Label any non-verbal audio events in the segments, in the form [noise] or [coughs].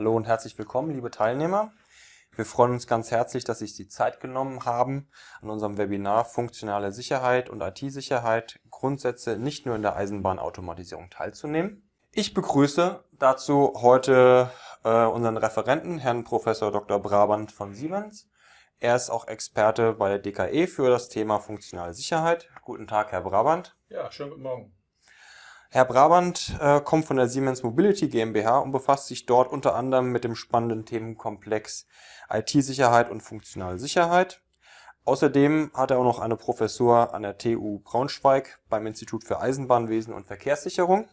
Hallo und herzlich willkommen, liebe Teilnehmer. Wir freuen uns ganz herzlich, dass Sie sich die Zeit genommen haben, an unserem Webinar Funktionale Sicherheit und IT-Sicherheit Grundsätze nicht nur in der Eisenbahnautomatisierung teilzunehmen. Ich begrüße dazu heute äh, unseren Referenten, Herrn Professor Dr. Brabant von Siemens. Er ist auch Experte bei der DKE für das Thema funktionale Sicherheit. Guten Tag, Herr Brabant. Ja, schönen guten Morgen. Herr Brabant äh, kommt von der Siemens Mobility GmbH und befasst sich dort unter anderem mit dem spannenden Themenkomplex IT-Sicherheit und funktionale Sicherheit. Außerdem hat er auch noch eine Professur an der TU Braunschweig beim Institut für Eisenbahnwesen und Verkehrssicherung.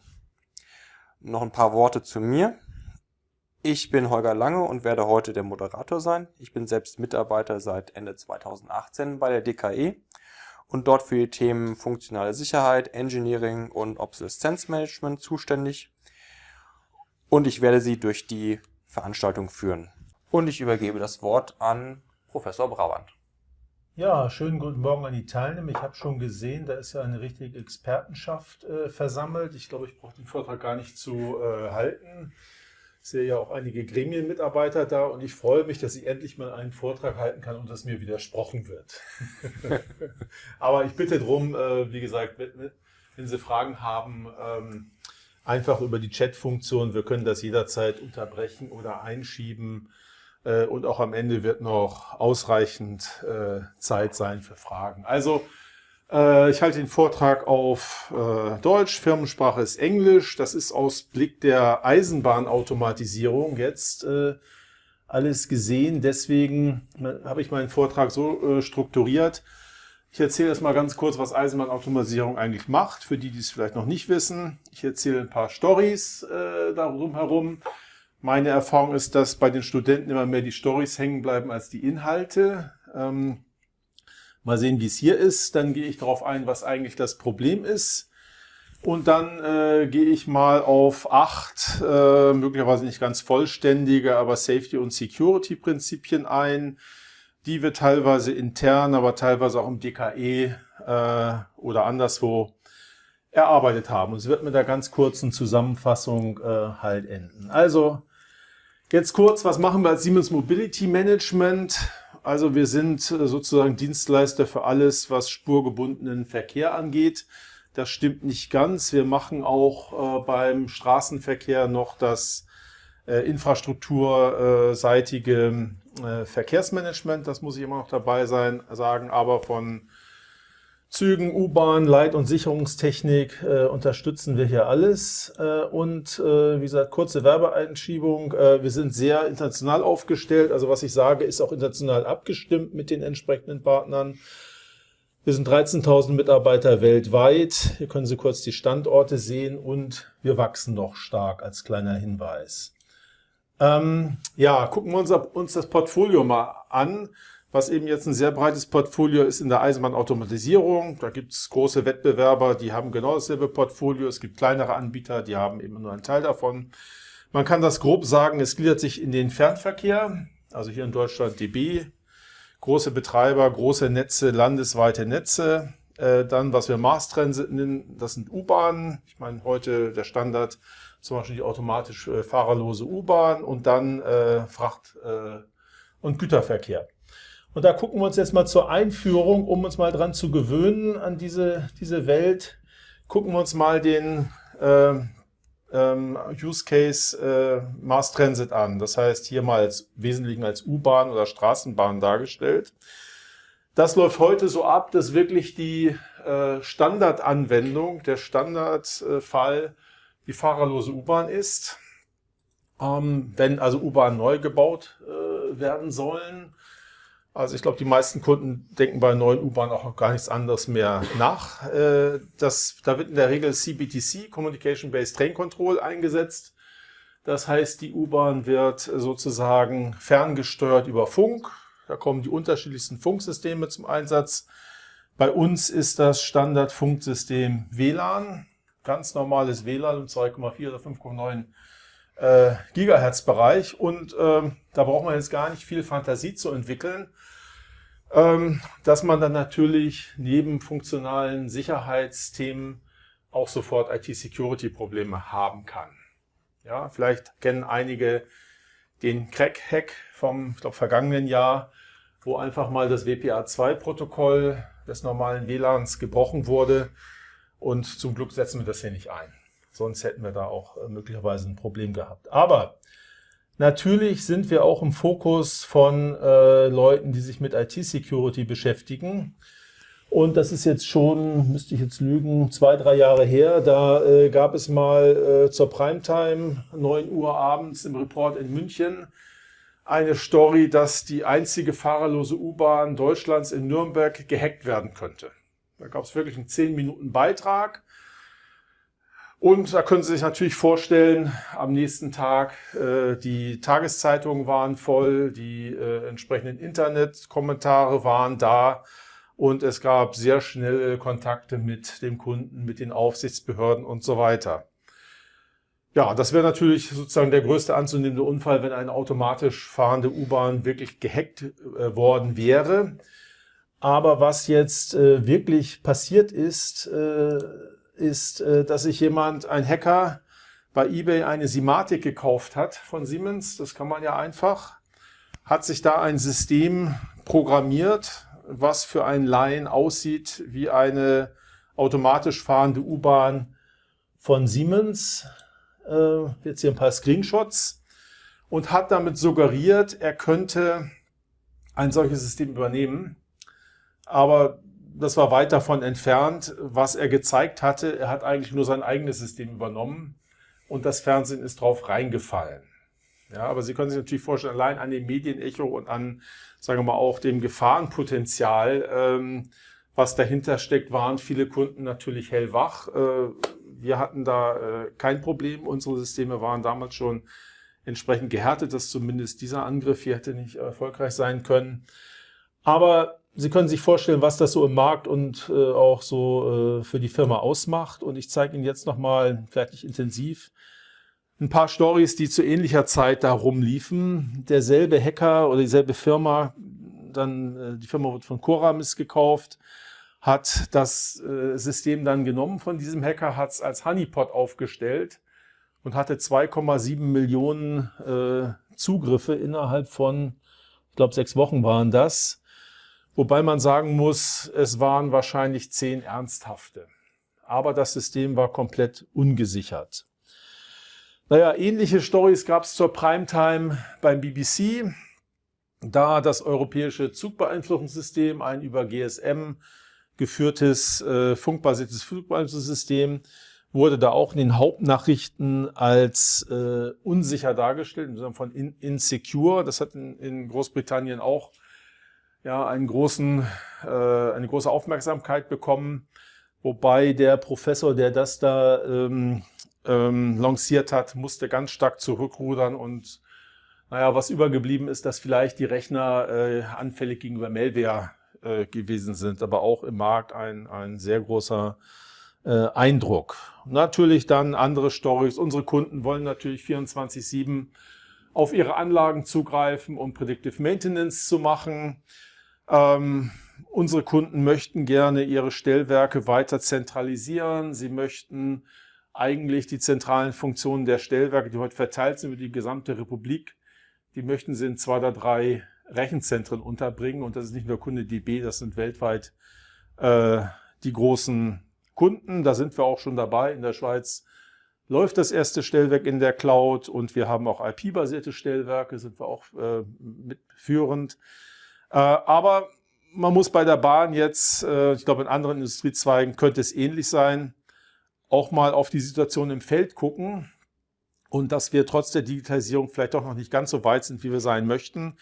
Noch ein paar Worte zu mir. Ich bin Holger Lange und werde heute der Moderator sein. Ich bin selbst Mitarbeiter seit Ende 2018 bei der DKE und dort für die Themen funktionale Sicherheit, Engineering und Obsoleszenzmanagement zuständig. Und ich werde Sie durch die Veranstaltung führen. Und ich übergebe das Wort an Professor Brauand. Ja, schönen guten Morgen an die Teilnehmer. Ich habe schon gesehen, da ist ja eine richtige Expertenschaft äh, versammelt. Ich glaube, ich brauche den Vortrag gar nicht zu äh, halten. Ich sehe ja auch einige Gremienmitarbeiter da und ich freue mich, dass ich endlich mal einen Vortrag halten kann und dass mir widersprochen wird. [laughs] Aber ich bitte darum, äh, wie gesagt, wenn Sie Fragen haben, ähm, einfach über die Chat-Funktion. Wir können das jederzeit unterbrechen oder einschieben. Äh, und auch am Ende wird noch ausreichend äh, Zeit sein für Fragen. Also äh, ich halte den Vortrag auf äh, Deutsch, Firmensprache ist Englisch. Das ist aus Blick der Eisenbahnautomatisierung jetzt äh, alles gesehen. Deswegen habe ich meinen Vortrag so strukturiert. Ich erzähle erst mal ganz kurz, was Eisenbahnautomatisierung eigentlich macht, für die, die es vielleicht noch nicht wissen. Ich erzähle ein paar Stories äh, darum herum. Meine Erfahrung ist, dass bei den Studenten immer mehr die Stories hängen bleiben als die Inhalte. Ähm, Mal sehen, wie es hier ist. Dann gehe ich darauf ein, was eigentlich das Problem ist. Und dann äh, gehe ich mal auf acht, äh, möglicherweise nicht ganz vollständige, aber Safety- und Security-Prinzipien ein, die wir teilweise intern, aber teilweise auch im DKE äh, oder anderswo erarbeitet haben. Und es wird mit einer ganz kurzen Zusammenfassung äh, halt enden. Also jetzt kurz, was machen wir als Siemens Mobility Management? Also wir sind äh, sozusagen Dienstleister für alles, was spurgebundenen Verkehr angeht. Das stimmt nicht ganz. Wir machen auch äh, beim Straßenverkehr noch das äh, infrastrukturseitige Verkehrsmanagement. Das muss ich immer noch dabei sein, sagen. Aber von Zügen, U-Bahn, Leit- und Sicherungstechnik äh, unterstützen wir hier alles. Äh, und äh, wie gesagt, kurze Werbeeinschiebung. Äh, wir sind sehr international aufgestellt. Also was ich sage, ist auch international abgestimmt mit den entsprechenden Partnern. Wir sind 13.000 Mitarbeiter weltweit. Hier können Sie kurz die Standorte sehen und wir wachsen noch stark als kleiner Hinweis. Ähm, ja, gucken wir uns, uns das Portfolio mal an was eben jetzt ein sehr breites Portfolio ist in der Eisenbahnautomatisierung. Da gibt es große Wettbewerber, die haben genau dasselbe Portfolio. Es gibt kleinere Anbieter, die haben eben nur einen Teil davon. Man kann das grob sagen, es gliedert sich in den Fernverkehr, also hier in Deutschland DB, große Betreiber, große Netze, landesweite Netze. Äh, dann, was wir Mass nennen, das sind U-Bahnen. Ich meine, heute der Standard, zum Beispiel die automatisch äh, fahrerlose U-Bahn und dann äh, Fracht- äh, und Güterverkehr. Und da gucken wir uns jetzt mal zur Einführung, um uns mal dran zu gewöhnen an diese, diese Welt, gucken wir uns mal den äh, ähm, Use Case äh, Mass Transit an. Das heißt, hier mal als Wesentlichen als U-Bahn oder Straßenbahn dargestellt. Das läuft heute so ab, dass wirklich die äh, Standardanwendung, der Standardfall die fahrerlose U-Bahn ist. Ähm, wenn also U-Bahn neu gebaut äh, werden sollen, also ich glaube, die meisten Kunden denken bei neuen U-Bahnen auch gar nichts anderes mehr nach. Äh, das, da wird in der Regel CBTC, Communication Based Train Control, eingesetzt. Das heißt, die U-Bahn wird sozusagen ferngesteuert über Funk. Da kommen die unterschiedlichsten Funksysteme zum Einsatz. Bei uns ist das Standardfunksystem WLAN, ganz normales WLAN im 2,4 oder 5,9 äh, Gigahertz Bereich und ähm, da braucht man jetzt gar nicht viel Fantasie zu entwickeln, ähm, dass man dann natürlich neben funktionalen Sicherheitsthemen auch sofort IT-Security-Probleme haben kann. Ja, vielleicht kennen einige den Crack-Hack vom ich glaub, vergangenen Jahr, wo einfach mal das WPA2-Protokoll des normalen WLANs gebrochen wurde. Und zum Glück setzen wir das hier nicht ein. Sonst hätten wir da auch äh, möglicherweise ein Problem gehabt. Aber natürlich sind wir auch im Fokus von äh, Leuten, die sich mit IT-Security beschäftigen. Und das ist jetzt schon, müsste ich jetzt lügen, zwei, drei Jahre her. Da äh, gab es mal äh, zur Primetime, 9 Uhr abends im Report in München, eine Story, dass die einzige fahrerlose U-Bahn Deutschlands in Nürnberg gehackt werden könnte. Da gab es wirklich einen 10 Minuten Beitrag. Und da können Sie sich natürlich vorstellen, am nächsten Tag, äh, die Tageszeitungen waren voll, die äh, entsprechenden Internetkommentare waren da und es gab sehr schnelle Kontakte mit dem Kunden, mit den Aufsichtsbehörden und so weiter. Ja, das wäre natürlich sozusagen der größte anzunehmende Unfall, wenn eine automatisch fahrende U-Bahn wirklich gehackt äh, worden wäre. Aber was jetzt äh, wirklich passiert ist, äh, ist, äh, dass sich jemand, ein Hacker, bei eBay eine Simatic gekauft hat von Siemens. Das kann man ja einfach. Hat sich da ein System programmiert, was für einen Laien aussieht wie eine automatisch fahrende U-Bahn von Siemens. Äh, jetzt hier ein paar Screenshots. Und hat damit suggeriert, er könnte ein solches System übernehmen. Aber das war weit davon entfernt. Was er gezeigt hatte, er hat eigentlich nur sein eigenes System übernommen und das Fernsehen ist drauf reingefallen. Ja, aber Sie können sich natürlich vorstellen, allein an dem Medienecho und an, sagen wir mal, auch dem Gefahrenpotenzial, ähm, was dahinter steckt, waren viele Kunden natürlich hellwach. Äh, wir hatten da äh, kein Problem. Unsere Systeme waren damals schon entsprechend gehärtet, dass zumindest dieser Angriff hier hätte nicht erfolgreich sein können. Aber Sie können sich vorstellen, was das so im Markt und äh, auch so äh, für die Firma ausmacht. Und ich zeige Ihnen jetzt nochmal, vielleicht nicht intensiv, ein paar Stories, die zu ähnlicher Zeit da rumliefen. Derselbe Hacker oder dieselbe Firma, dann äh, die Firma wird von Coramis gekauft, hat das äh, System dann genommen von diesem Hacker, hat es als Honeypot aufgestellt und hatte 2,7 Millionen äh, Zugriffe innerhalb von, ich glaube, sechs Wochen waren das. Wobei man sagen muss, es waren wahrscheinlich zehn ernsthafte. Aber das System war komplett ungesichert. Naja, ähnliche Stories gab es zur Primetime beim BBC. Da das europäische Zugbeeinflussungssystem, ein über GSM geführtes äh, funkbasiertes Flugbeeinflussungssystem, wurde da auch in den Hauptnachrichten als äh, unsicher dargestellt, im Sinne von in, insecure. Das hat in, in Großbritannien auch ja, einen großen, äh, eine große Aufmerksamkeit bekommen. Wobei der Professor, der das da ähm, ähm, lanciert hat, musste ganz stark zurückrudern und naja, was übergeblieben ist, dass vielleicht die Rechner äh, anfällig gegenüber Malware äh, gewesen sind, aber auch im Markt ein, ein sehr großer äh, Eindruck. Natürlich dann andere Stories. Unsere Kunden wollen natürlich 24-7 auf ihre Anlagen zugreifen, um Predictive Maintenance zu machen. Ähm, unsere Kunden möchten gerne ihre Stellwerke weiter zentralisieren. Sie möchten eigentlich die zentralen Funktionen der Stellwerke, die heute verteilt sind über die gesamte Republik, die möchten sie in zwei oder drei Rechenzentren unterbringen. Und das ist nicht nur Kunde DB, das sind weltweit äh, die großen Kunden. Da sind wir auch schon dabei. In der Schweiz läuft das erste Stellwerk in der Cloud und wir haben auch IP-basierte Stellwerke, sind wir auch äh, mitführend. Äh, aber man muss bei der Bahn jetzt, äh, ich glaube in anderen Industriezweigen könnte es ähnlich sein, auch mal auf die Situation im Feld gucken und dass wir trotz der Digitalisierung vielleicht doch noch nicht ganz so weit sind, wie wir sein möchten.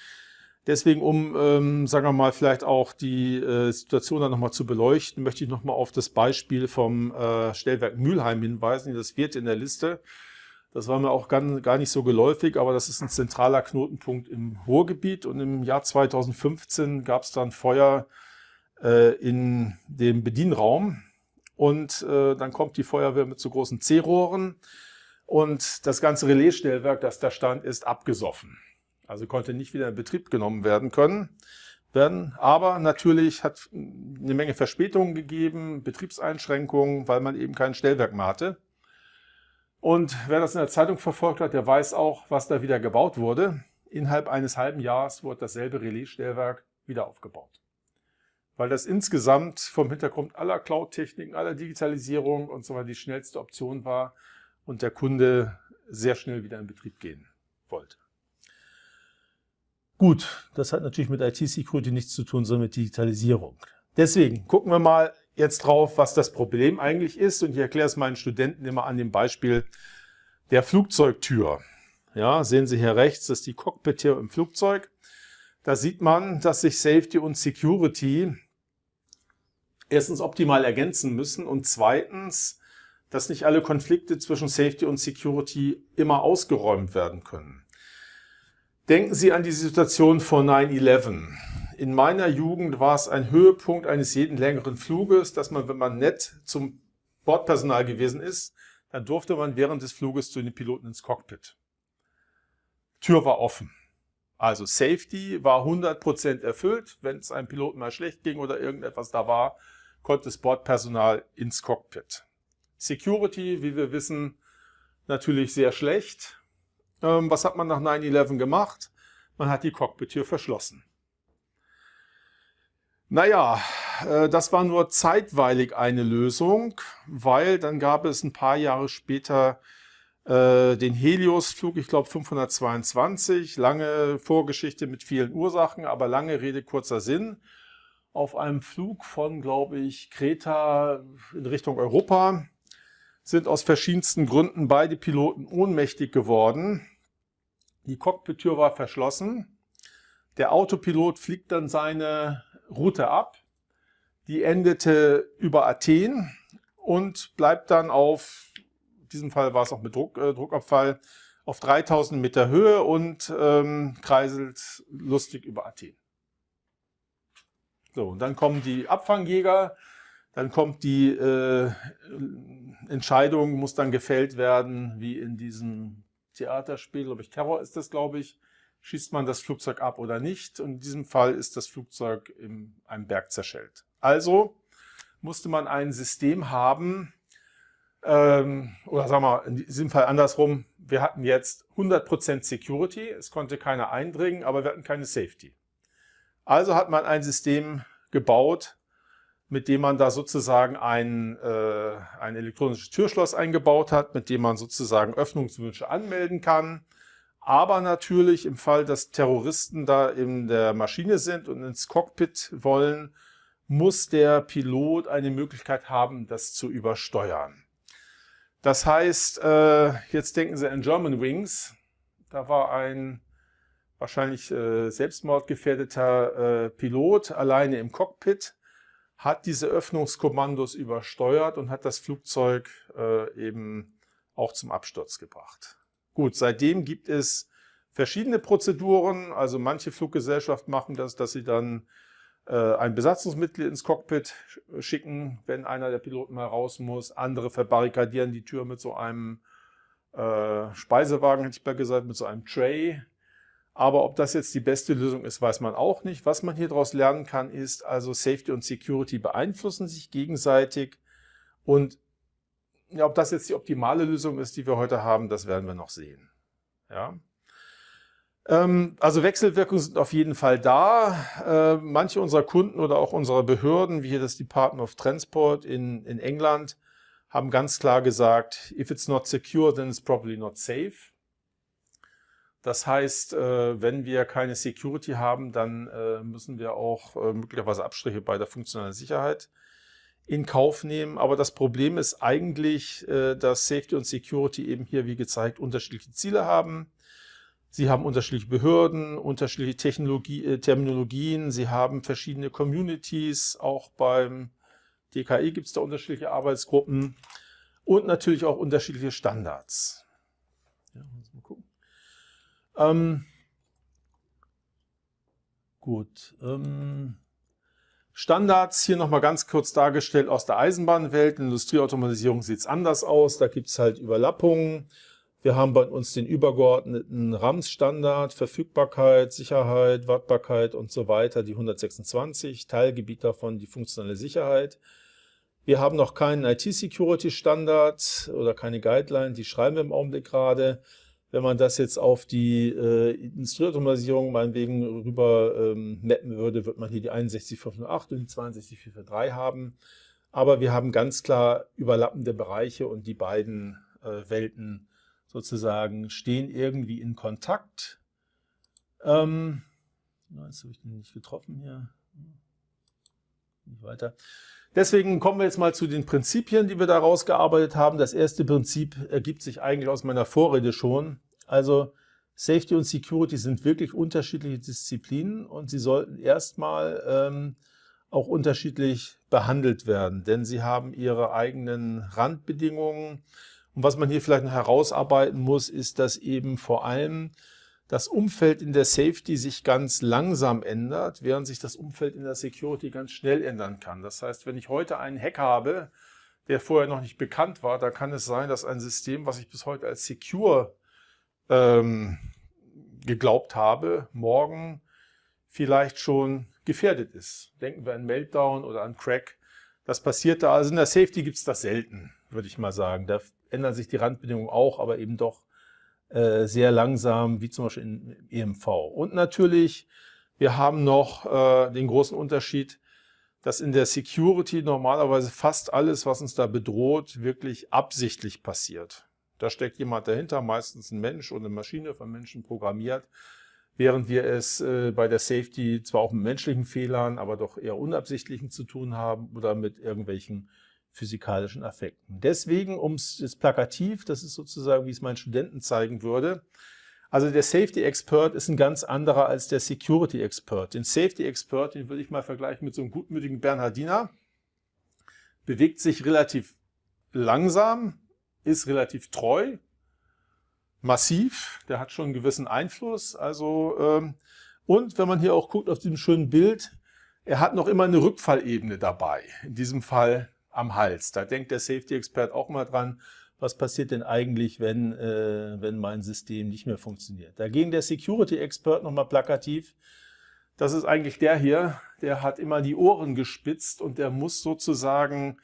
Deswegen, um, ähm, sagen wir mal, vielleicht auch die äh, Situation dann nochmal zu beleuchten, möchte ich nochmal auf das Beispiel vom äh, Stellwerk Mülheim hinweisen. Das wird in der Liste. Das war mir auch gar, nicht so geläufig, aber das ist ein zentraler Knotenpunkt im Ruhrgebiet. Und im Jahr 2015 gab es dann Feuer äh, in dem Bedienraum und äh, dann kommt die Feuerwehr mit so großen C-Rohren und das ganze Relaisstellwerk, das da stand, ist abgesoffen. Also konnte nicht wieder in Betrieb genommen werden können. Werden. Aber natürlich hat eine Menge Verspätungen gegeben, Betriebseinschränkungen, weil man eben kein Stellwerk mehr hatte. Und wer das in der Zeitung verfolgt hat, der weiß auch, was da wieder gebaut wurde. innerhalb eines halben Jahres wurde dasselbe Relaisstellwerk wieder aufgebaut. Weil das insgesamt vom Hintergrund aller Cloud-Techniken, aller Digitalisierung und so weiter die schnellste Option war und der Kunde sehr schnell wieder in Betrieb gehen wollte. Gut, das hat natürlich mit IT-Security nichts zu tun, sondern mit Digitalisierung. Deswegen gucken wir mal jetzt drauf, was das Problem eigentlich ist. Und ich erkläre es meinen Studenten immer an dem Beispiel der Flugzeugtür. Ja, sehen Sie hier rechts, das ist die Cockpit-Tür im Flugzeug. Da sieht man, dass sich Safety und Security erstens optimal ergänzen müssen und zweitens, dass nicht alle Konflikte zwischen Safety und Security immer ausgeräumt werden können. Denken Sie an die Situation vor 9-11. In meiner Jugend war es ein Höhepunkt eines jeden längeren Fluges, dass man, wenn man nett zum Bordpersonal gewesen ist, dann durfte man während des Fluges zu den Piloten ins Cockpit. Tür war offen. Also Safety war 100% erfüllt. Wenn es einem Piloten mal schlecht ging oder irgendetwas da war, konnte das Bordpersonal ins Cockpit. Security, wie wir wissen, natürlich sehr schlecht. Ähm, was hat man nach 9-11 gemacht? Man hat die Cockpit-Tür verschlossen. Naja, äh, das war nur zeitweilig eine Lösung, weil dann gab es ein paar Jahre später äh, den Helios-Flug, ich glaube 522, lange Vorgeschichte mit vielen Ursachen, aber lange Rede, kurzer Sinn. Auf einem Flug von, glaube ich, Kreta in Richtung Europa sind aus verschiedensten Gründen beide Piloten ohnmächtig geworden. Die Cockpit-Tür war verschlossen. Der Autopilot fliegt dann seine Route ab. Die endete über Athen und bleibt dann auf, in diesem Fall war es auch mit Druck, äh, Druckabfall, auf 3000 Meter Höhe und ähm, kreiselt lustig über Athen. So, und dann kommen die Abfangjäger, dann kommt die äh, Entscheidung, muss dann gefällt werden, wie in diesem Theaterspiel, glaube ich, Terror ist das, glaube ich, schießt man das Flugzeug ab oder nicht. Und in diesem Fall ist das Flugzeug in einem Berg zerschellt. Also musste man ein System haben, ähm, oder sagen wir in diesem Fall andersrum, wir hatten jetzt 100% Security, es konnte keiner eindringen, aber wir hatten keine Safety. Also hat man ein System gebaut, mit dem man da sozusagen ein, äh, ein elektronisches Türschloss eingebaut hat, mit dem man sozusagen Öffnungswünsche anmelden kann, aber natürlich im Fall, dass Terroristen da in der Maschine sind und ins Cockpit wollen, muss der Pilot eine Möglichkeit haben, das zu übersteuern. Das heißt, äh, jetzt denken Sie an German Wings. Da war ein wahrscheinlich äh, selbstmordgefährdeter äh, Pilot alleine im Cockpit, hat diese Öffnungskommandos übersteuert und hat das Flugzeug eben auch zum Absturz gebracht. Gut, seitdem gibt es verschiedene Prozeduren. Also manche Fluggesellschaften machen das, dass sie dann äh, ein Besatzungsmitglied ins Cockpit schicken, wenn einer der Piloten mal raus muss. Andere verbarrikadieren die Tür mit so einem äh, Speisewagen, hätte ich mal gesagt, mit so einem Tray. Aber ob das jetzt die beste Lösung ist, weiß man auch nicht. Was man hier daraus lernen kann, ist also Safety und Security beeinflussen sich gegenseitig und ja, ob das jetzt die optimale Lösung ist, die wir heute haben, das werden wir noch sehen. Ja. Ähm, also Wechselwirkungen sind auf jeden Fall da. Äh, manche unserer Kunden oder auch unserer Behörden, wie hier das Department of Transport in, in England, haben ganz klar gesagt, if it's not secure, then it's probably not safe. Das heißt, äh, wenn wir keine Security haben, dann äh, müssen wir auch möglicherweise Abstriche bei der funktionalen Sicherheit in Kauf nehmen. Aber das Problem ist eigentlich, äh, dass Safety und Security eben hier, wie gezeigt, unterschiedliche Ziele haben. Sie haben unterschiedliche Behörden, unterschiedliche Technologie, äh, Terminologien, sie haben verschiedene Communities, auch beim DKI gibt es da unterschiedliche Arbeitsgruppen und natürlich auch unterschiedliche Standards. Ja, mal gucken. Ähm, gut. Ähm, Standards hier nochmal ganz kurz dargestellt aus der Eisenbahnwelt. In Industrieautomatisierung sieht es anders aus. Da gibt es halt Überlappungen. Wir haben bei uns den übergeordneten RAMS-Standard, Verfügbarkeit, Sicherheit, Wartbarkeit und so weiter, die 126, Teilgebiet davon die funktionale Sicherheit. Wir haben noch keinen IT-Security-Standard oder keine Guideline, die schreiben wir im Augenblick gerade. Wenn man das jetzt auf die äh, Industrieautomatisierung meinetwegen rüber ähm, mappen würde, wird man hier die 61508 und die 62443 haben. Aber wir haben ganz klar überlappende Bereiche und die beiden äh, Welten sozusagen stehen irgendwie in Kontakt. Ähm, jetzt habe ich den nicht getroffen hier. Nicht weiter. Deswegen kommen wir jetzt mal zu den Prinzipien, die wir da rausgearbeitet haben. Das erste Prinzip ergibt sich eigentlich aus meiner Vorrede schon. Also Safety und Security sind wirklich unterschiedliche Disziplinen und sie sollten erstmal ähm, auch unterschiedlich behandelt werden, denn sie haben ihre eigenen Randbedingungen. Und was man hier vielleicht noch herausarbeiten muss, ist, dass eben vor allem das Umfeld in der Safety sich ganz langsam ändert, während sich das Umfeld in der Security ganz schnell ändern kann. Das heißt, wenn ich heute einen Hack habe, der vorher noch nicht bekannt war, da kann es sein, dass ein System, was ich bis heute als secure ähm, geglaubt habe, morgen vielleicht schon gefährdet ist. Denken wir an Meltdown oder an Crack. Das passiert da. Also in der Safety gibt es das selten, würde ich mal sagen. Da ändern sich die Randbedingungen auch, aber eben doch äh, sehr langsam, wie zum Beispiel in EMV. Und natürlich, wir haben noch äh, den großen Unterschied, dass in der Security normalerweise fast alles, was uns da bedroht, wirklich absichtlich passiert. Da steckt jemand dahinter, meistens ein Mensch oder eine Maschine von Menschen programmiert, während wir es äh, bei der Safety zwar auch mit menschlichen Fehlern, aber doch eher unabsichtlichen zu tun haben oder mit irgendwelchen physikalischen Effekten. Deswegen, um es plakativ, das ist sozusagen, wie es meinen Studenten zeigen würde, also der Safety Expert ist ein ganz anderer als der Security Expert. Den Safety Expert, den würde ich mal vergleichen mit so einem gutmütigen Bernhardiner, bewegt sich relativ langsam, ist relativ treu, massiv, der hat schon einen gewissen Einfluss. Also ähm, Und wenn man hier auch guckt auf diesem schönen Bild, er hat noch immer eine Rückfallebene dabei. In diesem Fall am Hals. Da denkt der Safety-Expert auch mal dran, was passiert denn eigentlich, wenn, äh, wenn mein System nicht mehr funktioniert. Dagegen der Security-Expert nochmal plakativ, das ist eigentlich der hier, der hat immer die Ohren gespitzt und der muss sozusagen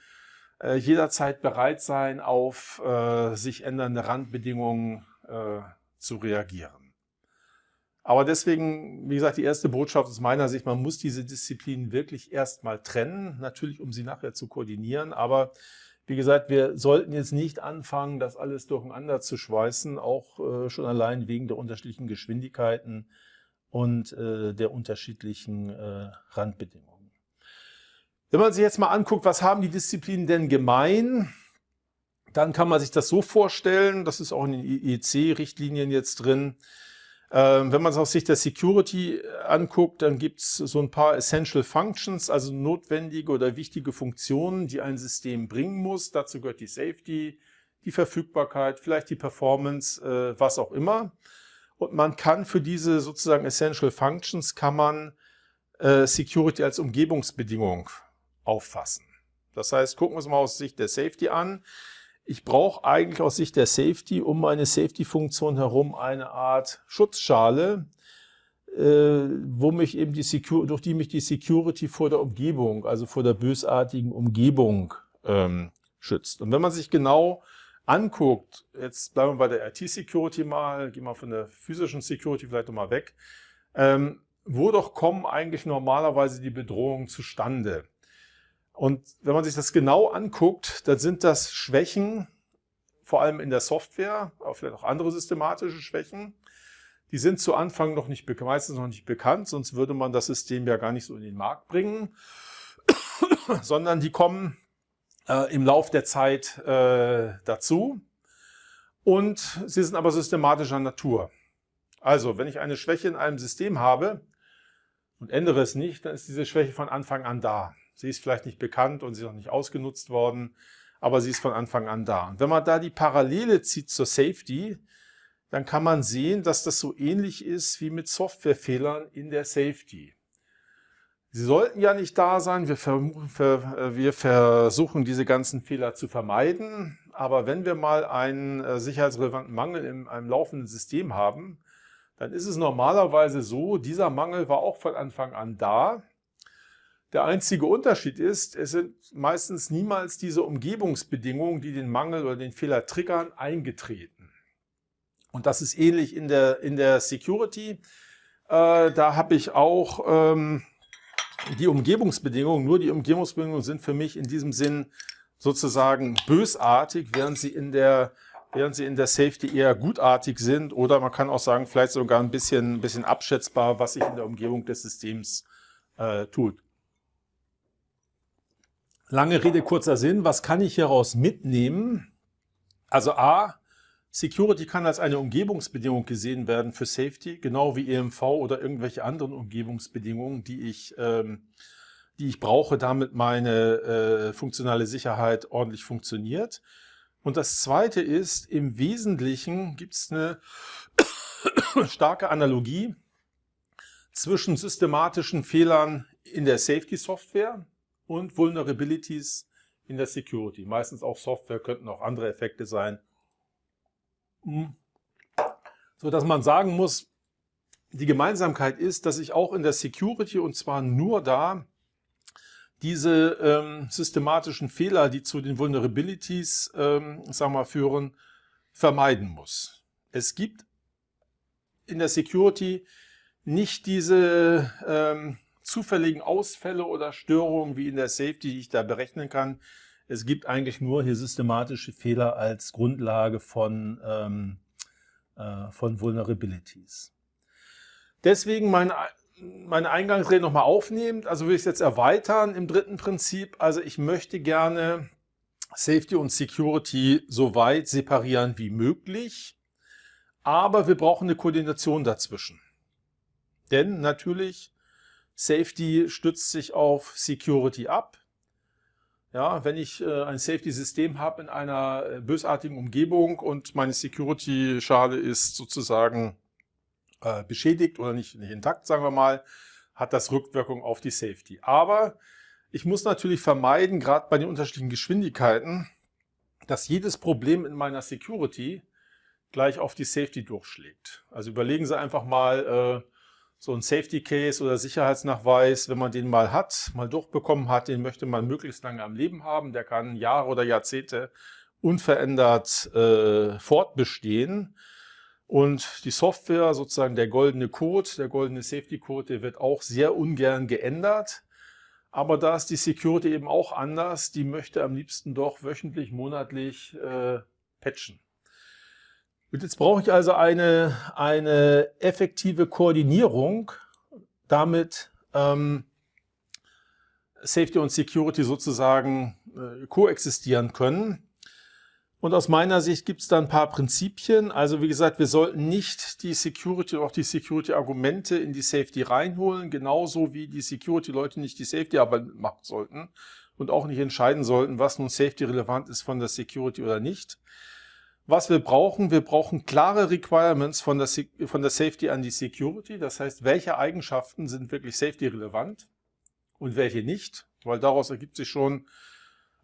äh, jederzeit bereit sein, auf äh, sich ändernde Randbedingungen äh, zu reagieren. Aber deswegen, wie gesagt, die erste Botschaft aus meiner Sicht, man muss diese Disziplinen wirklich erstmal trennen, natürlich um sie nachher zu koordinieren, aber wie gesagt, wir sollten jetzt nicht anfangen, das alles durcheinander zu schweißen, auch äh, schon allein wegen der unterschiedlichen Geschwindigkeiten und äh, der unterschiedlichen äh, Randbedingungen. Wenn man sich jetzt mal anguckt, was haben die Disziplinen denn gemein, dann kann man sich das so vorstellen, das ist auch in den IEC-Richtlinien jetzt drin, ähm, wenn man es aus Sicht der Security anguckt, dann gibt es so ein paar Essential Functions, also notwendige oder wichtige Funktionen, die ein System bringen muss. Dazu gehört die Safety, die Verfügbarkeit, vielleicht die Performance, äh, was auch immer. Und man kann für diese sozusagen Essential Functions kann man äh, Security als Umgebungsbedingung auffassen. Das heißt, gucken wir uns mal aus Sicht der Safety an ich brauche eigentlich aus Sicht der Safety um meine Safety-Funktion herum eine Art Schutzschale, äh, wo mich eben die Secur durch die mich die Security vor der Umgebung, also vor der bösartigen Umgebung ähm, schützt. Und wenn man sich genau anguckt, jetzt bleiben wir bei der IT-Security mal, gehen wir von der physischen Security vielleicht nochmal weg, ähm, wo doch kommen eigentlich normalerweise die Bedrohungen zustande? Und wenn man sich das genau anguckt, dann sind das Schwächen, vor allem in der Software, aber vielleicht auch andere systematische Schwächen. Die sind zu Anfang noch nicht, meistens noch nicht bekannt, sonst würde man das System ja gar nicht so in den Markt bringen, [coughs] sondern die kommen äh, im Lauf der Zeit äh, dazu und sie sind aber systematischer Natur. Also, wenn ich eine Schwäche in einem System habe und ändere es nicht, dann ist diese Schwäche von Anfang an da. Sie ist vielleicht nicht bekannt und sie ist noch nicht ausgenutzt worden, aber sie ist von Anfang an da. Und wenn man da die Parallele zieht zur Safety, dann kann man sehen, dass das so ähnlich ist wie mit Softwarefehlern in der Safety. Sie sollten ja nicht da sein, wir, ver wir versuchen diese ganzen Fehler zu vermeiden, aber wenn wir mal einen äh, sicherheitsrelevanten Mangel in einem laufenden System haben, dann ist es normalerweise so, dieser Mangel war auch von Anfang an da, der einzige Unterschied ist, es sind meistens niemals diese Umgebungsbedingungen, die den Mangel oder den Fehler triggern, eingetreten. Und das ist ähnlich in der, in der Security. Äh, da habe ich auch ähm, die Umgebungsbedingungen. Nur die Umgebungsbedingungen sind für mich in diesem Sinn sozusagen bösartig, während sie in der während sie in der Safety eher gutartig sind oder man kann auch sagen, vielleicht sogar ein bisschen, ein bisschen abschätzbar, was sich in der Umgebung des Systems äh, tut. Lange Rede, kurzer Sinn. Was kann ich hieraus mitnehmen? Also A, Security kann als eine Umgebungsbedingung gesehen werden für Safety, genau wie EMV oder irgendwelche anderen Umgebungsbedingungen, die ich, ähm, die ich brauche, damit meine äh, funktionale Sicherheit ordentlich funktioniert. Und das Zweite ist, im Wesentlichen gibt es eine [coughs] starke Analogie zwischen systematischen Fehlern in der Safety-Software und Vulnerabilities in der Security. Meistens auch Software, könnten auch andere Effekte sein. Hm. So dass man sagen muss, die Gemeinsamkeit ist, dass ich auch in der Security und zwar nur da diese ähm, systematischen Fehler, die zu den Vulnerabilities ähm, sagen wir, führen, vermeiden muss. Es gibt in der Security nicht diese ähm, zufälligen Ausfälle oder Störungen wie in der Safety, die ich da berechnen kann. Es gibt eigentlich nur hier systematische Fehler als Grundlage von, ähm, äh, von Vulnerabilities. Deswegen mein meine Eingangsrede nochmal aufnehmend, also will ich es jetzt erweitern im dritten Prinzip. Also ich möchte gerne Safety und Security so weit separieren wie möglich, aber wir brauchen eine Koordination dazwischen. Denn natürlich, Safety stützt sich auf Security ab. Ja, wenn ich äh, ein Safety-System habe in einer äh, bösartigen Umgebung und meine Security-Schale ist sozusagen äh, beschädigt oder nicht, nicht intakt, sagen wir mal, hat das Rückwirkung auf die Safety. Aber ich muss natürlich vermeiden, gerade bei den unterschiedlichen Geschwindigkeiten, dass jedes Problem in meiner Security gleich auf die Safety durchschlägt. Also überlegen Sie einfach mal, äh, so ein Safety Case oder Sicherheitsnachweis, wenn man den mal hat, mal durchbekommen hat, den möchte man möglichst lange am Leben haben. Der kann Jahre oder Jahrzehnte unverändert äh, fortbestehen. Und die Software, sozusagen der goldene Code, der goldene Safety Code, der wird auch sehr ungern geändert. Aber da ist die Security eben auch anders. Die möchte am liebsten doch wöchentlich, monatlich äh, patchen. Und jetzt brauche ich also eine, eine effektive Koordinierung, damit ähm, Safety und Security sozusagen äh, koexistieren können. Und aus meiner Sicht gibt es da ein paar Prinzipien. Also wie gesagt, wir sollten nicht die Security oder auch die Security-Argumente in die Safety reinholen, genauso wie die Security-Leute nicht die Safety-Arbeit machen sollten und auch nicht entscheiden sollten, was nun Safety-relevant ist von der Security oder nicht. Was wir brauchen, wir brauchen klare Requirements von der, von der Safety an die Security. Das heißt, welche Eigenschaften sind wirklich Safety-relevant und welche nicht, weil daraus ergibt sich schon,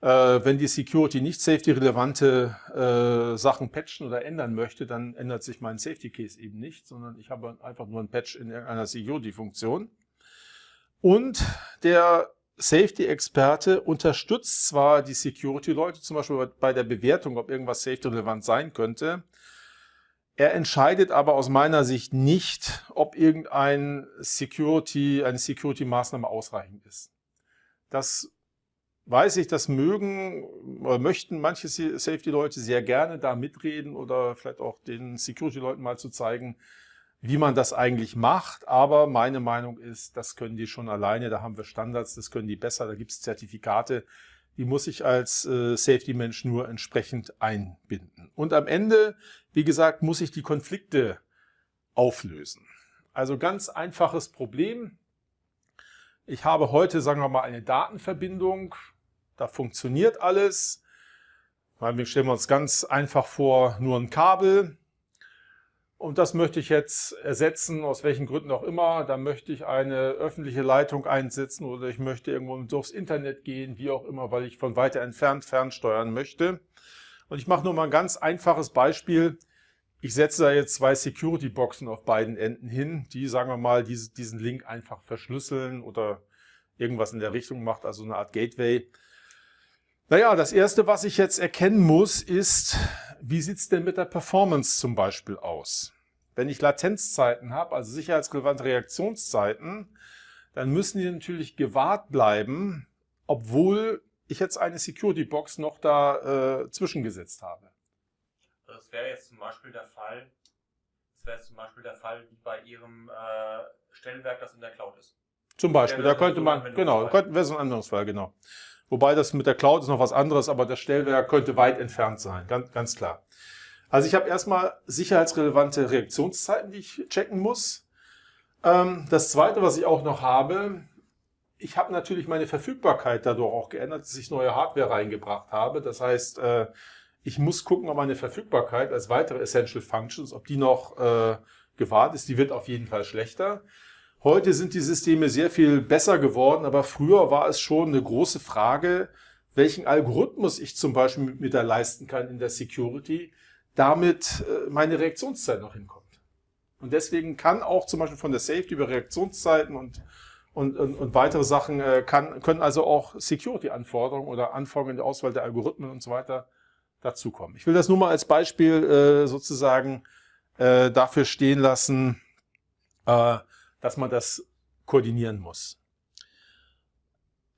äh, wenn die Security nicht safety-relevante äh, Sachen patchen oder ändern möchte, dann ändert sich mein Safety Case eben nicht, sondern ich habe einfach nur ein Patch in einer Security-Funktion. Und der Safety-Experte unterstützt zwar die Security-Leute, zum Beispiel bei der Bewertung, ob irgendwas safety-relevant sein könnte, er entscheidet aber aus meiner Sicht nicht, ob irgendein Security, eine Security-Maßnahme ausreichend ist. Das weiß ich, das mögen oder möchten manche Safety-Leute sehr gerne da mitreden oder vielleicht auch den Security-Leuten mal zu zeigen, wie man das eigentlich macht. Aber meine Meinung ist, das können die schon alleine. Da haben wir Standards, das können die besser. Da gibt es Zertifikate. Die muss ich als äh, Safety-Mensch nur entsprechend einbinden. Und am Ende, wie gesagt, muss ich die Konflikte auflösen. Also ganz einfaches Problem. Ich habe heute, sagen wir mal, eine Datenverbindung da funktioniert alles. Wir stellen uns ganz einfach vor, nur ein Kabel. Und das möchte ich jetzt ersetzen, aus welchen Gründen auch immer. Da möchte ich eine öffentliche Leitung einsetzen oder ich möchte irgendwo durchs Internet gehen, wie auch immer, weil ich von weiter entfernt fernsteuern möchte. Und ich mache nur mal ein ganz einfaches Beispiel. Ich setze da jetzt zwei Security-Boxen auf beiden Enden hin, die, sagen wir mal, diesen Link einfach verschlüsseln oder irgendwas in der Richtung macht, also eine Art Gateway. Naja, das Erste, was ich jetzt erkennen muss, ist, wie sieht es denn mit der Performance zum Beispiel aus? Wenn ich Latenzzeiten habe, also sicherheitsrelevante Reaktionszeiten, dann müssen die natürlich gewahrt bleiben, obwohl ich jetzt eine Security Box noch da äh, zwischengesetzt habe. Das wäre jetzt zum Beispiel der Fall, das wäre zum Beispiel der Fall wie bei Ihrem äh, Stellwerk, das in der Cloud ist. Zum Beispiel, da könnte man, genau, könnte, wäre so ein anderes Fall, genau. Wobei das mit der Cloud ist noch was anderes, aber das Stellwerk könnte weit entfernt sein, ganz, ganz klar. Also ich habe erstmal sicherheitsrelevante Reaktionszeiten, die ich checken muss. Ähm, das zweite, was ich auch noch habe, ich habe natürlich meine Verfügbarkeit dadurch auch geändert, dass ich neue Hardware reingebracht habe. Das heißt, äh, ich muss gucken, ob meine Verfügbarkeit als weitere Essential Functions, ob die noch äh, gewahrt ist. Die wird auf jeden Fall schlechter. Heute sind die Systeme sehr viel besser geworden, aber früher war es schon eine große Frage, welchen Algorithmus ich zum Beispiel mit, der leisten kann in der Security, damit äh, meine Reaktionszeit noch hinkommt. Und deswegen kann auch zum Beispiel von der Safety über Reaktionszeiten und, und, und, und weitere Sachen, äh, kann, können also auch Security-Anforderungen oder Anforderungen in der Auswahl der Algorithmen und so weiter dazukommen. Ich will das nur mal als Beispiel äh, sozusagen dafür stehen lassen, dass man das koordinieren muss.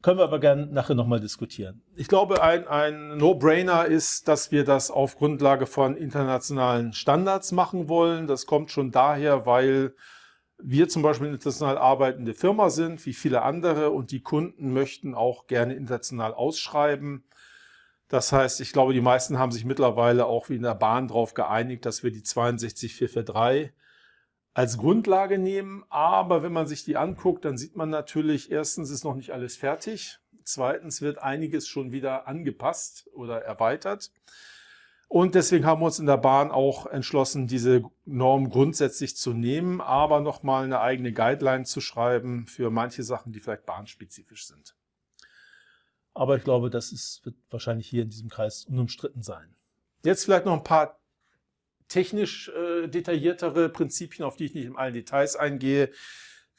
Können wir aber gerne nachher nochmal diskutieren. Ich glaube, ein, ein No-Brainer ist, dass wir das auf Grundlage von internationalen Standards machen wollen. Das kommt schon daher, weil wir zum Beispiel eine international arbeitende Firma sind, wie viele andere, und die Kunden möchten auch gerne international ausschreiben. Das heißt, ich glaube, die meisten haben sich mittlerweile auch wie in der Bahn darauf geeinigt, dass wir die 62443 als Grundlage nehmen. Aber wenn man sich die anguckt, dann sieht man natürlich, erstens ist noch nicht alles fertig. Zweitens wird einiges schon wieder angepasst oder erweitert. Und deswegen haben wir uns in der Bahn auch entschlossen, diese Norm grundsätzlich zu nehmen, aber nochmal eine eigene Guideline zu schreiben für manche Sachen, die vielleicht bahnspezifisch sind. Aber ich glaube, das ist, wird wahrscheinlich hier in diesem Kreis unumstritten sein. Jetzt vielleicht noch ein paar technisch äh, detailliertere Prinzipien, auf die ich nicht in allen Details eingehe,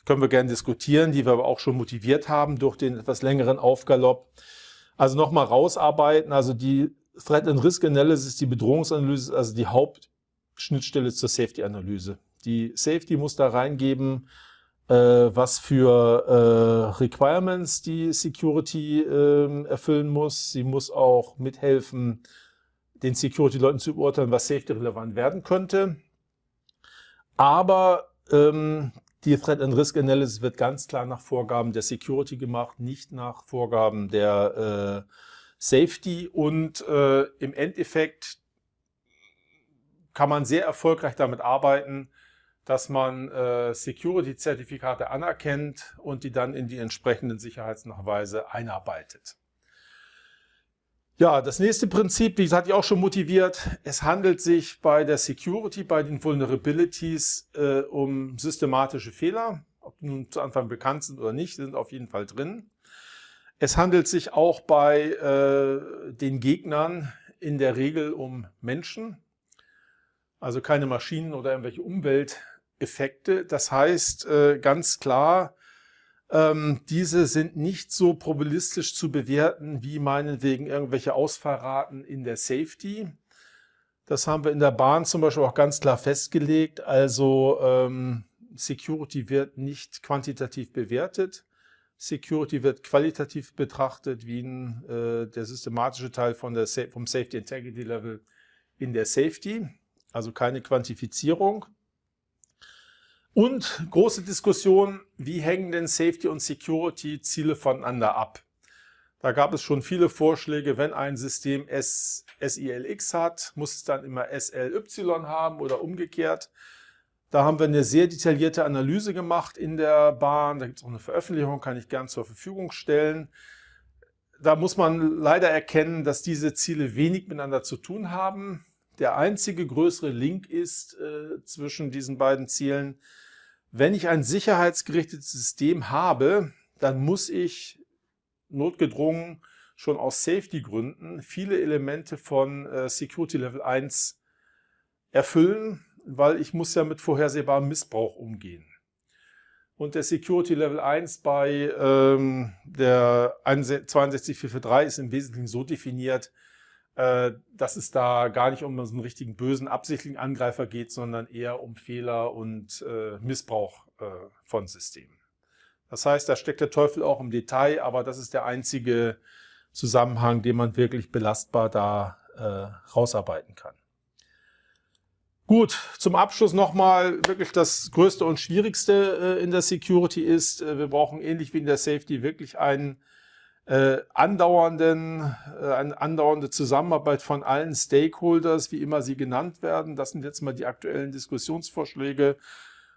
können wir gerne diskutieren, die wir aber auch schon motiviert haben durch den etwas längeren Aufgalopp. Also nochmal rausarbeiten, also die Threat and Risk Analysis, die Bedrohungsanalyse, also die Hauptschnittstelle zur Safety-Analyse. Die Safety muss da reingeben, äh, was für äh, Requirements die Security äh, erfüllen muss. Sie muss auch mithelfen, den Security-Leuten zu beurteilen, was safety-relevant werden könnte. Aber ähm, die Threat and Risk Analysis wird ganz klar nach Vorgaben der Security gemacht, nicht nach Vorgaben der äh, Safety. Und äh, im Endeffekt kann man sehr erfolgreich damit arbeiten, dass man äh, Security-Zertifikate anerkennt und die dann in die entsprechenden Sicherheitsnachweise einarbeitet. Ja, das nächste Prinzip, wie gesagt, ich auch schon motiviert. Es handelt sich bei der Security, bei den Vulnerabilities äh, um systematische Fehler. Ob nun zu Anfang bekannt sind oder nicht, sind auf jeden Fall drin. Es handelt sich auch bei äh, den Gegnern in der Regel um Menschen, also keine Maschinen oder irgendwelche Umwelteffekte. Das heißt äh, ganz klar, ähm, diese sind nicht so probabilistisch zu bewerten wie meinetwegen irgendwelche Ausfallraten in der Safety. Das haben wir in der Bahn zum Beispiel auch ganz klar festgelegt. Also ähm, Security wird nicht quantitativ bewertet. Security wird qualitativ betrachtet, wie ein, äh, der systematische Teil von der, vom Safety Integrity Level in der Safety. Also keine Quantifizierung. Und große Diskussion, wie hängen denn Safety und Security Ziele voneinander ab? Da gab es schon viele Vorschläge, wenn ein System S, SILX hat, muss es dann immer SLY haben oder umgekehrt. Da haben wir eine sehr detaillierte Analyse gemacht in der Bahn. Da gibt es auch eine Veröffentlichung, kann ich gern zur Verfügung stellen. Da muss man leider erkennen, dass diese Ziele wenig miteinander zu tun haben. Der einzige größere Link ist äh, zwischen diesen beiden Zielen, wenn ich ein sicherheitsgerichtetes System habe, dann muss ich notgedrungen schon aus Safety-Gründen viele Elemente von äh, Security Level 1 erfüllen, weil ich muss ja mit vorhersehbarem Missbrauch umgehen. Und der Security Level 1 bei ähm, der 62443 ist im Wesentlichen so definiert, dass es da gar nicht um so einen richtigen bösen, absichtlichen Angreifer geht, sondern eher um Fehler und äh, Missbrauch äh, von Systemen. Das heißt, da steckt der Teufel auch im Detail, aber das ist der einzige Zusammenhang, den man wirklich belastbar da äh, rausarbeiten kann. Gut, zum Abschluss nochmal wirklich das Größte und Schwierigste äh, in der Security ist, äh, wir brauchen ähnlich wie in der Safety wirklich einen äh, andauernden, äh, eine andauernde Zusammenarbeit von allen Stakeholders, wie immer sie genannt werden. Das sind jetzt mal die aktuellen Diskussionsvorschläge.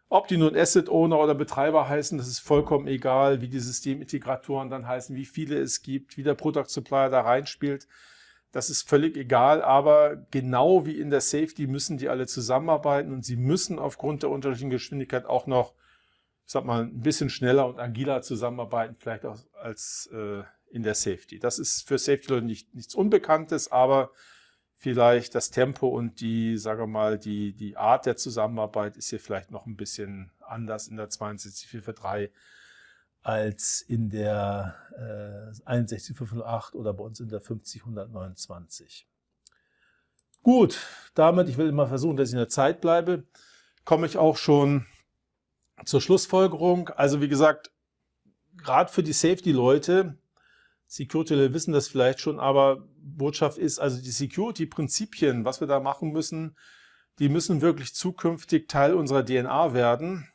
Ob die nun Asset Owner oder Betreiber heißen, das ist vollkommen egal, wie die Systemintegratoren dann heißen, wie viele es gibt, wie der Product Supplier da reinspielt. Das ist völlig egal, aber genau wie in der Safety müssen die alle zusammenarbeiten und sie müssen aufgrund der unterschiedlichen Geschwindigkeit auch noch, ich sag mal, ein bisschen schneller und agiler zusammenarbeiten, vielleicht auch als äh, in der Safety. Das ist für Safety-Leute nicht, nichts Unbekanntes, aber vielleicht das Tempo und die, sagen wir mal, die, die Art der Zusammenarbeit ist hier vielleicht noch ein bisschen anders in der 62443 als in der äh, 61508 oder bei uns in der 50129. Gut, damit, ich will immer versuchen, dass ich in der Zeit bleibe, komme ich auch schon zur Schlussfolgerung. Also wie gesagt, gerade für die Safety-Leute, Security wissen das vielleicht schon, aber Botschaft ist, also die Security-Prinzipien, was wir da machen müssen, die müssen wirklich zukünftig Teil unserer DNA werden.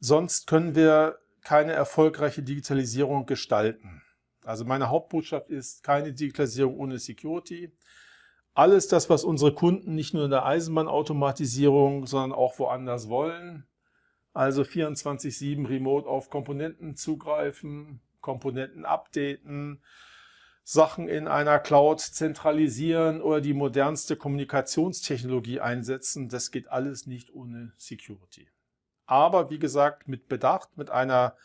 Sonst können wir keine erfolgreiche Digitalisierung gestalten. Also meine Hauptbotschaft ist keine Digitalisierung ohne Security. Alles das, was unsere Kunden nicht nur in der Eisenbahnautomatisierung, sondern auch woanders wollen. Also 24-7 remote auf Komponenten zugreifen, Komponenten updaten, Sachen in einer Cloud zentralisieren oder die modernste Kommunikationstechnologie einsetzen. Das geht alles nicht ohne Security aber wie gesagt mit Bedacht, mit einer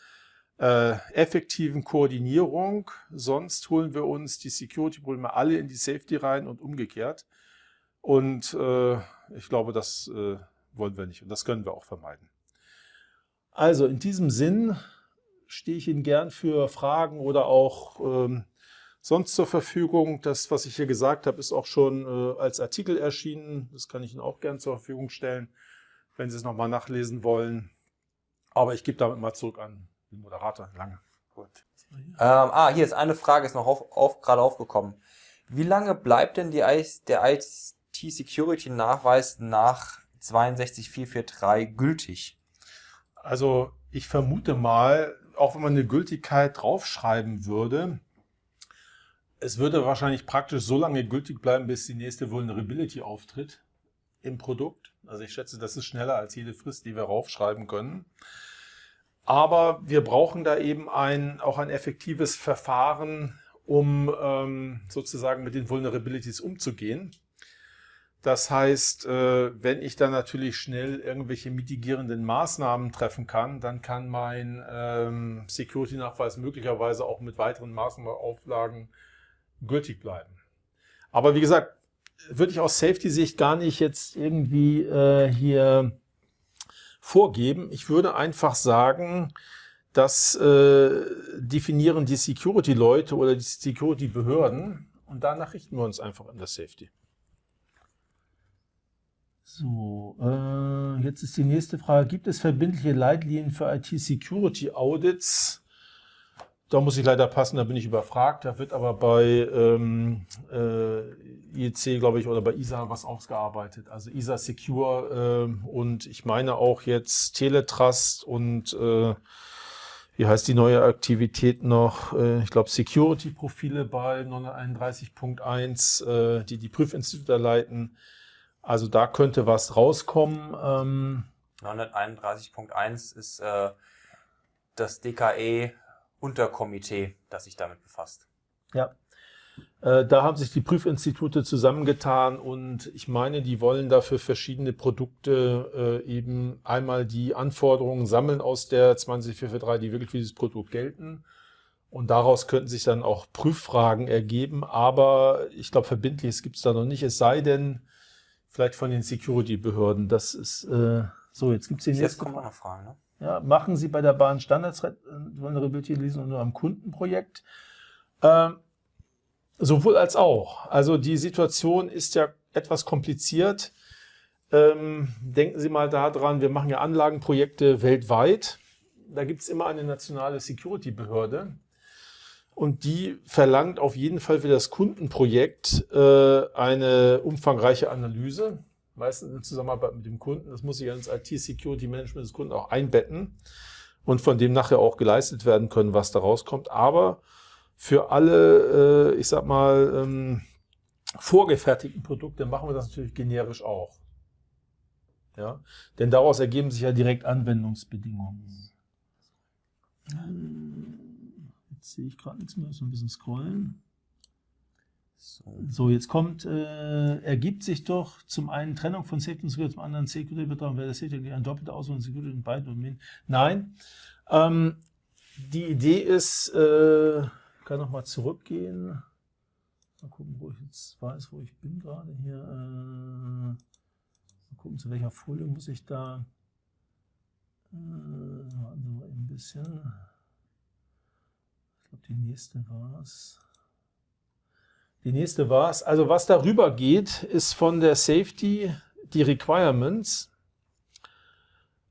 äh, effektiven Koordinierung. Sonst holen wir uns die Security-Probleme alle in die Safety rein und umgekehrt. Und äh, ich glaube, das äh, wollen wir nicht und das können wir auch vermeiden. Also in diesem Sinn stehe ich Ihnen gern für Fragen oder auch ähm, sonst zur Verfügung. Das, was ich hier gesagt habe, ist auch schon äh, als Artikel erschienen. Das kann ich Ihnen auch gern zur Verfügung stellen wenn Sie es nochmal nachlesen wollen. Aber ich gebe damit mal zurück an den Moderator. Lange. Gut. Ähm, ah, hier ist eine Frage, ist noch auf, auf, gerade aufgekommen. Wie lange bleibt denn die, der IT-Security-Nachweis nach 62443 gültig? Also ich vermute mal, auch wenn man eine Gültigkeit draufschreiben würde, es würde wahrscheinlich praktisch so lange gültig bleiben, bis die nächste Vulnerability auftritt im Produkt. Also ich schätze, das ist schneller als jede Frist, die wir raufschreiben können. Aber wir brauchen da eben ein, auch ein effektives Verfahren, um ähm, sozusagen mit den Vulnerabilities umzugehen. Das heißt, äh, wenn ich dann natürlich schnell irgendwelche mitigierenden Maßnahmen treffen kann, dann kann mein ähm, Security-Nachweis möglicherweise auch mit weiteren Maßnahmen Auflagen gültig bleiben. Aber wie gesagt, würde ich aus Safety-Sicht gar nicht jetzt irgendwie äh, hier vorgeben. Ich würde einfach sagen, das äh, definieren die Security-Leute oder die Security-Behörden und danach richten wir uns einfach an das Safety. So, äh, jetzt ist die nächste Frage. Gibt es verbindliche Leitlinien für IT-Security-Audits? Da muss ich leider passen, da bin ich überfragt. Da wird aber bei ähm, äh, IEC, glaube ich, oder bei ISA was ausgearbeitet. Also ISA Secure äh, und ich meine auch jetzt Teletrust und äh, wie heißt die neue Aktivität noch? Äh, ich glaube Security-Profile bei 931.1, äh, die die Prüfinstitute leiten. Also da könnte was rauskommen. Ähm, 931.1 ist äh, das DKE Unterkomitee, das sich damit befasst. Ja, äh, da haben sich die Prüfinstitute zusammengetan und ich meine, die wollen dafür verschiedene Produkte äh, eben einmal die Anforderungen sammeln aus der 20443, die wirklich für dieses Produkt gelten. Und daraus könnten sich dann auch Prüffragen ergeben, aber ich glaube, verbindliches gibt es da noch nicht, es sei denn, vielleicht von den Security-Behörden. Das ist äh, so, jetzt gibt es die. Jetzt kommen noch Fragen, ne? Ja, machen Sie bei der Bahn Standards Vulnerability Analysen nur am Kundenprojekt? Ähm, sowohl als auch. Also die Situation ist ja etwas kompliziert. Ähm, denken Sie mal daran, wir machen ja Anlagenprojekte weltweit. Da gibt es immer eine nationale Security-Behörde. Und die verlangt auf jeden Fall für das Kundenprojekt äh, eine umfangreiche Analyse, meistens in Zusammenarbeit mit dem Kunden. Das muss sich ins IT-Security-Management des Kunden auch einbetten und von dem nachher auch geleistet werden können, was da rauskommt. Aber für alle, äh, ich sag mal, ähm, vorgefertigten Produkte machen wir das natürlich generisch auch. Ja? Denn daraus ergeben sich ja direkt Anwendungsbedingungen. Jetzt sehe ich gerade nichts mehr, so ein bisschen scrollen. So, so jetzt kommt, äh, ergibt sich doch zum einen Trennung von Safety und Security, zum anderen Security-Betrag, wäre das Safety ein doppelter Auswahl von Security in beiden Domänen. Nein, ähm, die Idee ist, äh, kann noch mal zurückgehen. Mal gucken, wo ich jetzt weiß, wo ich bin gerade hier. Äh, mal gucken, zu welcher Folie muss ich da. Äh, warten mal ein bisschen. Glaube, die nächste war es. Die nächste war es. Also was darüber geht, ist von der Safety die Requirements,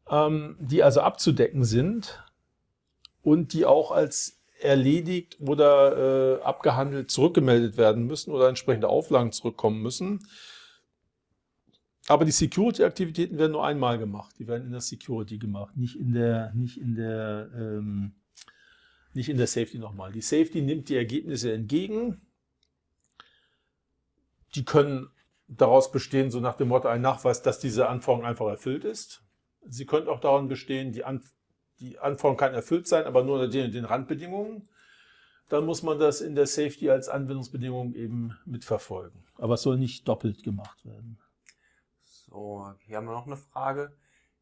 ähm, die also abzudecken sind und die auch als erledigt oder äh, abgehandelt zurückgemeldet werden müssen oder entsprechende Auflagen zurückkommen müssen. Aber die Security-Aktivitäten werden nur einmal gemacht. Die werden in der Security gemacht, nicht in der, nicht in der, ähm, nicht in der Safety nochmal. Die Safety nimmt die Ergebnisse entgegen. Die können daraus bestehen, so nach dem Motto ein Nachweis, dass diese Anforderung einfach erfüllt ist. Sie können auch daran bestehen, die, An die Anforderung kann erfüllt sein, aber nur unter den, den Randbedingungen. Dann muss man das in der Safety als Anwendungsbedingung eben mitverfolgen. Aber es soll nicht doppelt gemacht werden. So, hier haben wir noch eine Frage.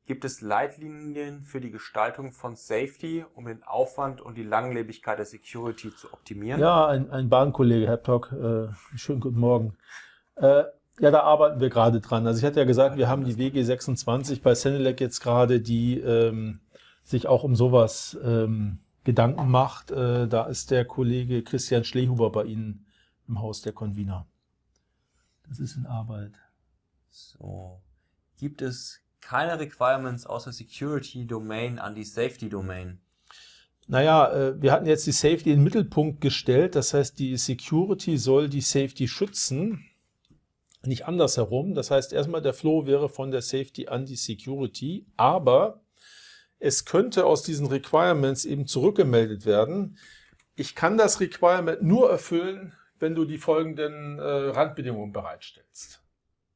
Gibt es Leitlinien für die Gestaltung von Safety, um den Aufwand und die Langlebigkeit der Security zu optimieren? Ja, ein, ein Bahnkollege, Herr Plock, äh, schönen guten Morgen. Äh, ja, da arbeiten wir gerade dran. Also ich hatte ja gesagt, wir haben die WG26 bei Senelec jetzt gerade, die ähm, sich auch um sowas ähm, Gedanken macht. Äh, da ist der Kollege Christian Schlehuber bei Ihnen im Haus der Convener. Das ist in Arbeit. So. Gibt es keine Requirements außer Security Domain an die Safety Domain? Naja, äh, wir hatten jetzt die Safety in den Mittelpunkt gestellt. Das heißt, die Security soll die Safety schützen, nicht andersherum. Das heißt, erstmal der Flow wäre von der Safety an die Security, aber es könnte aus diesen Requirements eben zurückgemeldet werden. Ich kann das Requirement nur erfüllen, wenn du die folgenden äh, Randbedingungen bereitstellst.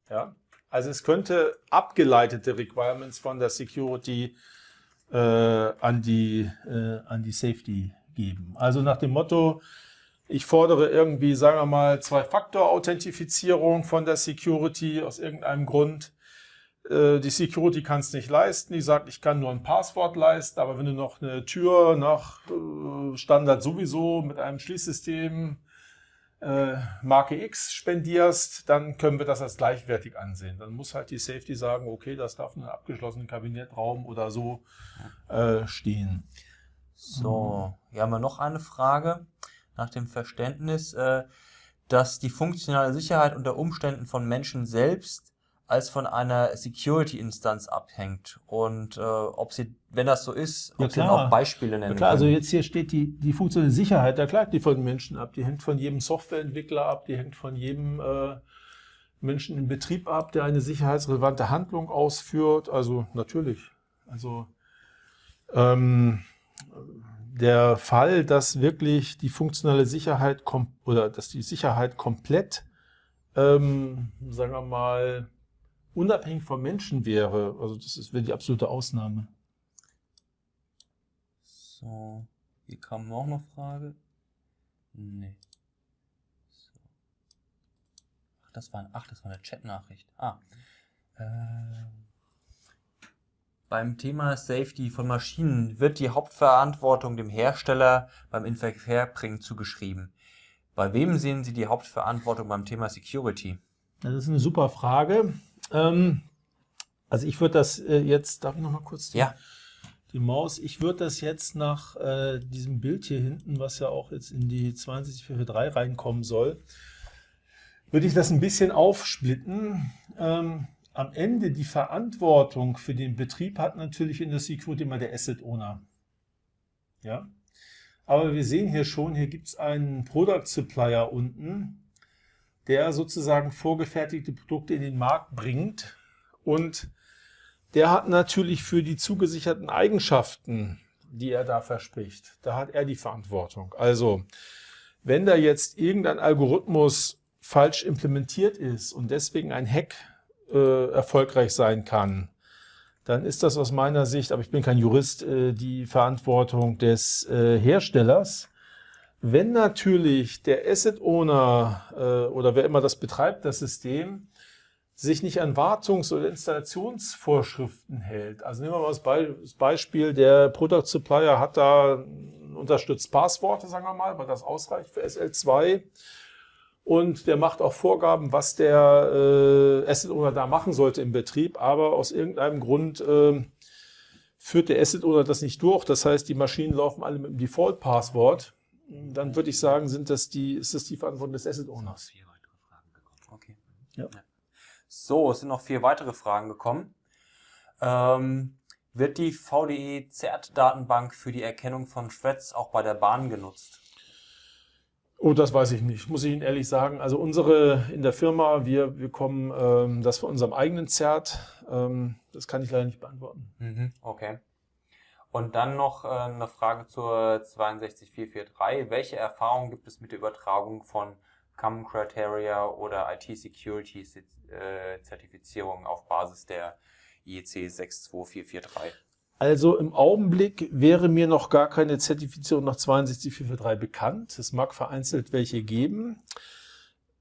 Ja? Also es könnte abgeleitete Requirements von der Security äh, an, die, äh, an die Safety geben. Also nach dem Motto, ich fordere irgendwie, sagen wir mal, Zwei-Faktor-Authentifizierung von der Security aus irgendeinem Grund. Äh, die Security kann es nicht leisten. Die sagt, ich kann nur ein Passwort leisten, aber wenn du noch eine Tür nach äh, Standard sowieso mit einem Schließsystem äh, Marke X spendierst, dann können wir das als gleichwertig ansehen. Dann muss halt die Safety sagen, okay, das darf in einem abgeschlossenen Kabinettraum oder so äh, stehen. So, hier haben wir noch eine Frage nach dem Verständnis, äh, dass die funktionale Sicherheit unter Umständen von Menschen selbst als von einer Security-Instanz abhängt. Und äh, ob sie, wenn das so ist, ob ja, sie auch Beispiele nennen ja, klar, also können. Also jetzt hier steht die, die funktionelle Sicherheit, da klagt die von Menschen ab. Die hängt von jedem Softwareentwickler ab, die hängt von jedem äh, Menschen im Betrieb ab, der eine sicherheitsrelevante Handlung ausführt. Also natürlich. Also ähm, der Fall, dass wirklich die funktionale Sicherheit oder dass die Sicherheit komplett, ähm, sagen wir mal, unabhängig vom Menschen wäre, also das wäre die absolute Ausnahme. So, hier kam noch eine Frage. Nee. So. Ach, das war, ach, das war eine Chat-Nachricht. Ah. Äh, beim Thema Safety von Maschinen wird die Hauptverantwortung dem Hersteller beim Inverkehrbringen zugeschrieben. Bei wem sehen Sie die Hauptverantwortung beim Thema Security? Das ist eine super Frage. Ähm, also ich würde das äh, jetzt, darf ich noch mal kurz ja. die Maus. Ich würde das jetzt nach äh, diesem Bild hier hinten, was ja auch jetzt in die 22443 reinkommen soll, würde ich das ein bisschen aufsplitten. Ähm, am Ende die Verantwortung für den Betrieb hat natürlich in der Security immer der Asset Owner. Ja? Aber wir sehen hier schon, hier gibt es einen Product Supplier unten, der sozusagen vorgefertigte Produkte in den Markt bringt und der hat natürlich für die zugesicherten Eigenschaften, die er da verspricht, da hat er die Verantwortung. Also, wenn da jetzt irgendein Algorithmus falsch implementiert ist und deswegen ein Hack äh, erfolgreich sein kann, dann ist das aus meiner Sicht, aber ich bin kein Jurist, äh, die Verantwortung des äh, Herstellers. Wenn natürlich der Asset Owner äh, oder wer immer das betreibt, das System, sich nicht an Wartungs- oder Installationsvorschriften hält. Also nehmen wir mal das Beispiel, der Product Supplier hat da unterstützt Passworte, sagen wir mal, weil das ausreicht für SL2. Und der macht auch Vorgaben, was der äh, Asset Owner da machen sollte im Betrieb. Aber aus irgendeinem Grund äh, führt der Asset Owner das nicht durch. Das heißt, die Maschinen laufen alle mit dem Default-Passwort. Dann würde ich sagen, sind das die, ist das die Verantwortung des Asset Owners. Okay. Ja. So, es sind noch vier weitere Fragen gekommen. Ähm, wird die VDE CERT-Datenbank für die Erkennung von Threads auch bei der Bahn genutzt? Oh, das weiß ich nicht, muss ich Ihnen ehrlich sagen. Also unsere in der Firma, wir bekommen ähm, das von unserem eigenen CERT. Ähm, das kann ich leider nicht beantworten. Mhm, okay. Und dann noch äh, eine Frage zur 62443. Welche Erfahrungen gibt es mit der Übertragung von Common Criteria oder IT Security äh, auf Basis der IEC 62443? Also im Augenblick wäre mir noch gar keine Zertifizierung nach 62443 bekannt. Es mag vereinzelt welche geben.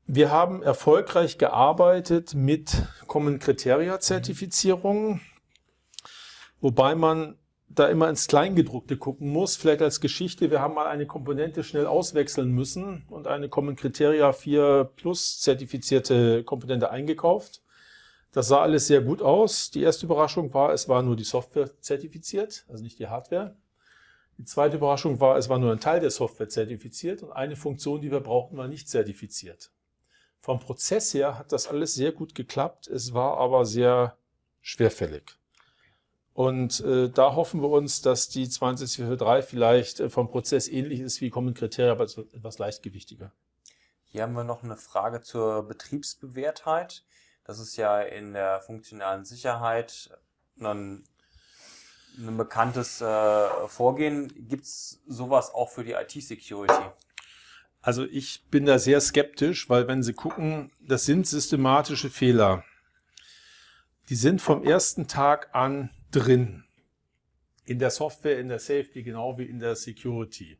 Wir haben erfolgreich gearbeitet mit Common Criteria Zertifizierungen, wobei man da immer ins Kleingedruckte gucken muss. Vielleicht als Geschichte, wir haben mal eine Komponente schnell auswechseln müssen und eine Common Criteria 4 Plus zertifizierte Komponente eingekauft. Das sah alles sehr gut aus. Die erste Überraschung war, es war nur die Software zertifiziert, also nicht die Hardware. Die zweite Überraschung war, es war nur ein Teil der Software zertifiziert und eine Funktion, die wir brauchten, war nicht zertifiziert. Vom Prozess her hat das alles sehr gut geklappt, es war aber sehr schwerfällig. Und äh, da hoffen wir uns, dass die 20443 vielleicht äh, vom Prozess ähnlich ist wie Common Criteria, aber etwas leichtgewichtiger. Hier haben wir noch eine Frage zur Betriebsbewährtheit. Das ist ja in der funktionalen Sicherheit ein, ein bekanntes äh, Vorgehen. Gibt es sowas auch für die IT-Security? Also ich bin da sehr skeptisch, weil wenn Sie gucken, das sind systematische Fehler. Die sind vom ersten Tag an drin. In der Software, in der Safety, genau wie in der Security.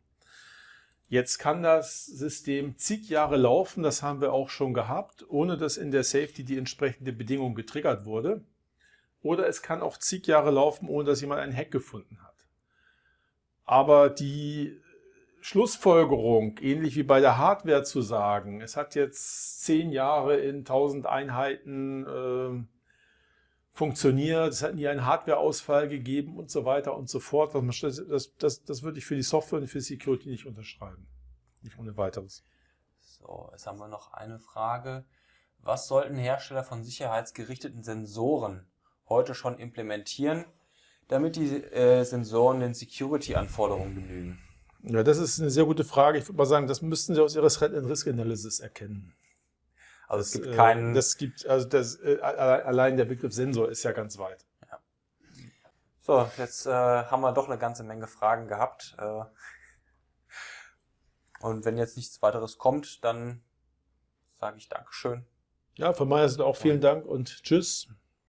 Jetzt kann das System zig Jahre laufen, das haben wir auch schon gehabt, ohne dass in der Safety die entsprechende Bedingung getriggert wurde. Oder es kann auch zig Jahre laufen, ohne dass jemand einen Hack gefunden hat. Aber die Schlussfolgerung, ähnlich wie bei der Hardware zu sagen, es hat jetzt zehn Jahre in 1000 Einheiten äh, funktioniert, es hat nie einen Hardwareausfall gegeben und so weiter und so fort. Das, das, das, das würde ich für die Software und für Security nicht unterschreiben. Nicht ohne weiteres. So, jetzt haben wir noch eine Frage. Was sollten Hersteller von sicherheitsgerichteten Sensoren heute schon implementieren, damit die äh, Sensoren den Security-Anforderungen genügen? Ja, das ist eine sehr gute Frage. Ich würde mal sagen, das müssten Sie aus Ihrer Threat and Risk Analysis erkennen. Also es gibt äh, keinen. Das gibt, also das, äh, allein der Begriff Sensor ist ja ganz weit. Ja. So, jetzt äh, haben wir doch eine ganze Menge Fragen gehabt. Äh, und wenn jetzt nichts weiteres kommt, dann sage ich Dankeschön. Ja, von meiner Seite auch vielen Dank und tschüss.